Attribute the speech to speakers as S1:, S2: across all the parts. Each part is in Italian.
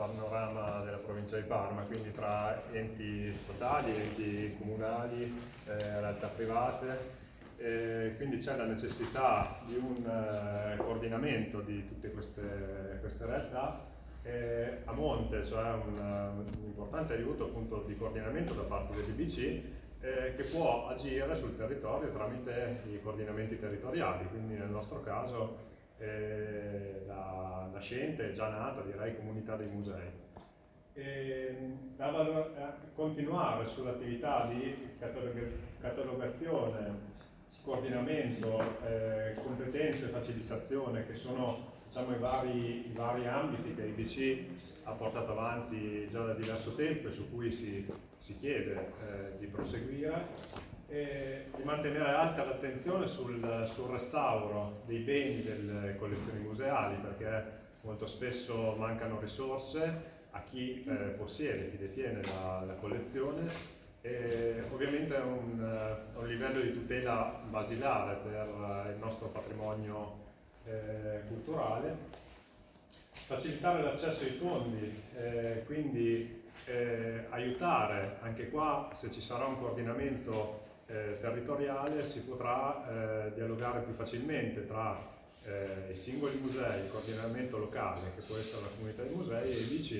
S1: panorama della provincia di Parma, quindi tra enti statali, enti comunali, eh, realtà private, eh, quindi c'è la necessità di un eh, coordinamento di tutte queste, queste realtà a monte, cioè un, un, importante aiuto appunto di coordinamento da parte dell'IBC eh, che può agire sul territorio tramite i coordinamenti territoriali, quindi nel nostro caso eh, la nascente, già nata, direi, comunità dei musei. E, da continuare sull'attività di catalogazione, coordinamento, eh, competenze e facilitazione che sono diciamo, i, vari, i vari ambiti che l'IBC ha portato avanti già da diverso tempo e su cui si, si chiede eh, di proseguire eh, di mantenere alta l'attenzione sul, sul, restauro dei beni delle collezioni museali perché molto spesso mancano risorse a chi eh, possiede, chi detiene la, la collezione. E ovviamente è un, un, livello di tutela basilare per il nostro patrimonio eh, culturale. Facilitare l'accesso ai fondi eh, quindi eh, aiutare. Anche qua se ci sarà un coordinamento eh, territoriale si potrà eh, dialogare più facilmente tra eh, i singoli musei, il coordinamento locale, che può essere la comunità dei musei, e i DC,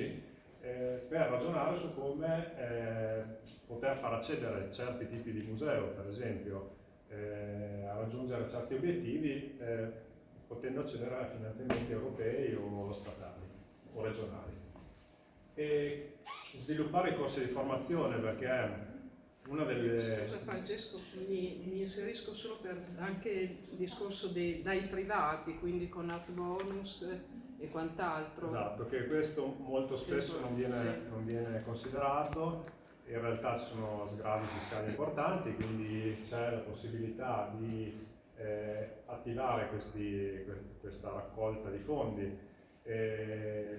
S1: eh, per ragionare su come eh, poter far accedere certi tipi di museo, per esempio, a raggiungere certi obiettivi, potendo accedere a finanziamenti europei o statali o regionali. E sviluppare i corsi di formazione perché una delle...
S2: Scusa Francesco, mi, mi, inserisco solo per anche il discorso dei, dai privati, quindi con art bonus e quant'altro.
S1: Esatto, che questo molto spesso non viene, sì. non viene considerato, in realtà ci sono sgravi fiscali importanti, quindi c'è la possibilità di eh, attivare questi, questa raccolta di fondi. Eh,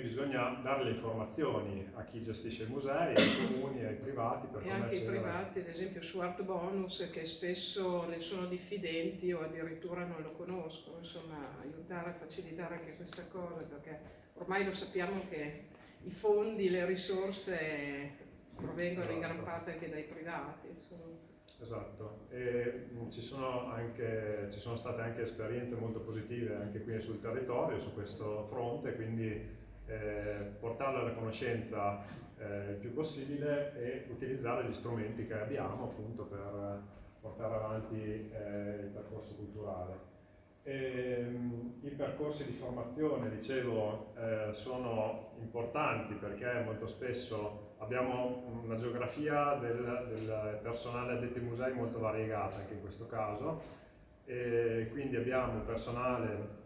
S1: bisogna dare le informazioni a chi gestisce i musei, ai comuni, ai privati.
S2: Per e anche i privati, ad esempio su Art Bonus, che spesso ne sono diffidenti o addirittura non lo conoscono, insomma aiutare a facilitare anche questa cosa, perché ormai lo sappiamo che i fondi, le risorse provengono esatto. in gran esatto. parte anche dai privati. Insomma.
S1: Esatto, e ci sono, anche, ci sono state anche esperienze molto positive anche qui sul territorio su questo fronte, quindi eh, portarlo alla conoscenza eh, il più possibile e utilizzare gli strumenti che abbiamo appunto per portare avanti eh, il percorso culturale. E, ehm, I percorsi di formazione, dicevo, eh, sono importanti perché molto spesso abbiamo una geografia del, del personale addetto ai musei molto variegata anche in questo caso e quindi abbiamo personale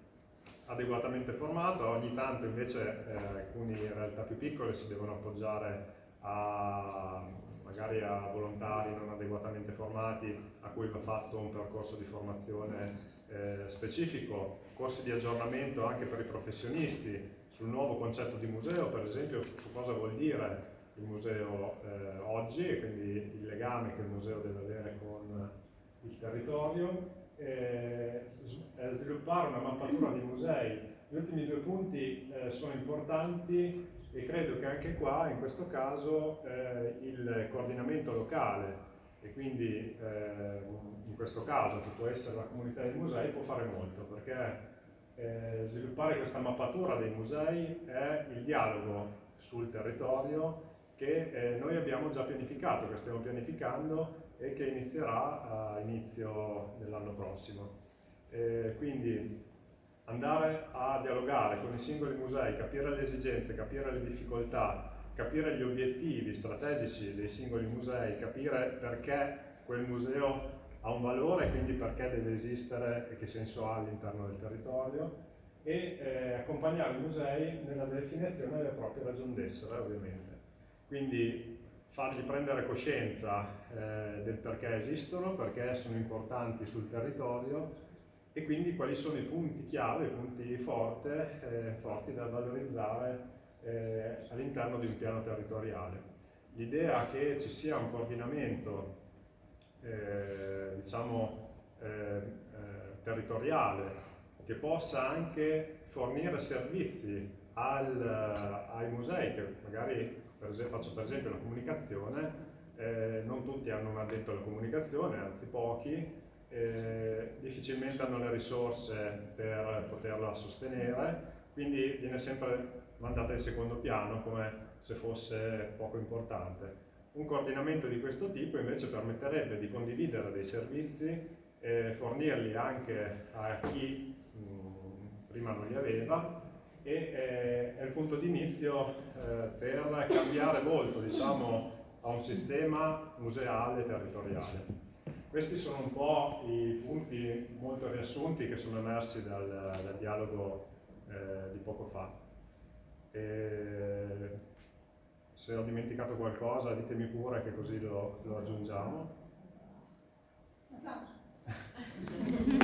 S1: adeguatamente formato, ogni tanto invece eh, alcune realtà più piccole si devono appoggiare a, magari a volontari non adeguatamente formati a cui va fatto un percorso di formazione eh, specifico, corsi di aggiornamento anche per i professionisti sul nuovo concetto di museo, per esempio su cosa vuol dire il museo eh, oggi e quindi il legame che il museo deve avere con il territorio eh, sviluppare una mappatura di musei. Gli ultimi due punti eh, sono importanti e credo che anche qua, in questo caso, eh, il coordinamento locale e quindi eh, in questo caso, che può essere la comunità dei musei, può fare molto perché eh, sviluppare questa mappatura dei musei è il dialogo sul territorio che eh, noi abbiamo già pianificato, che stiamo pianificando e che inizierà a inizio dell'anno prossimo. Eh, quindi andare a dialogare con i singoli musei, capire le esigenze, capire le difficoltà, capire gli obiettivi strategici dei singoli musei, capire perché quel museo ha un valore, quindi perché deve esistere e che senso ha all'interno del territorio e eh, accompagnare i musei nella definizione delle proprie ragioni d'essere ovviamente. Quindi fargli prendere coscienza eh, del perché esistono, perché sono importanti sul territorio e quindi quali sono i punti chiave, i punti forte, eh, forti da valorizzare eh, all'interno di un piano territoriale. L'idea che ci sia un coordinamento eh, diciamo, eh, eh, territoriale che possa anche fornire servizi al, ai musei che magari per esempio, faccio per esempio la comunicazione, eh, non tutti hanno un addetto alla comunicazione, anzi pochi, eh, difficilmente hanno le risorse per poterla sostenere, quindi viene sempre mandata in secondo piano come se fosse poco importante. Un coordinamento di questo tipo invece permetterebbe di condividere dei servizi e fornirli anche a chi mh, prima non li aveva e eh, è il punto di inizio eh, per cambiare molto diciamo, a un sistema museale territoriale. Questi sono un po' i punti molto riassunti che sono emersi dal, dal dialogo eh, di poco fa. E se ho dimenticato qualcosa ditemi pure che così lo, lo aggiungiamo.